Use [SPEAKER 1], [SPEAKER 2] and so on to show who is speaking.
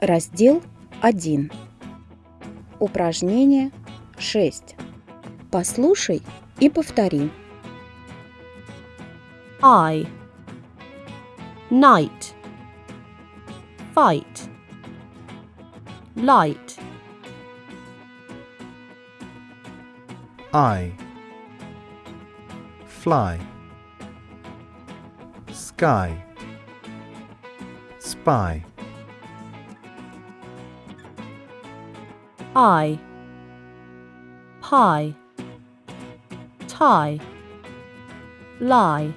[SPEAKER 1] Раздел 1. Упражнение 6. Послушай и повтори.
[SPEAKER 2] I. Night. Fight. Light.
[SPEAKER 3] I. Fly. Sky. Spy
[SPEAKER 2] I. Pie. Tie. Lie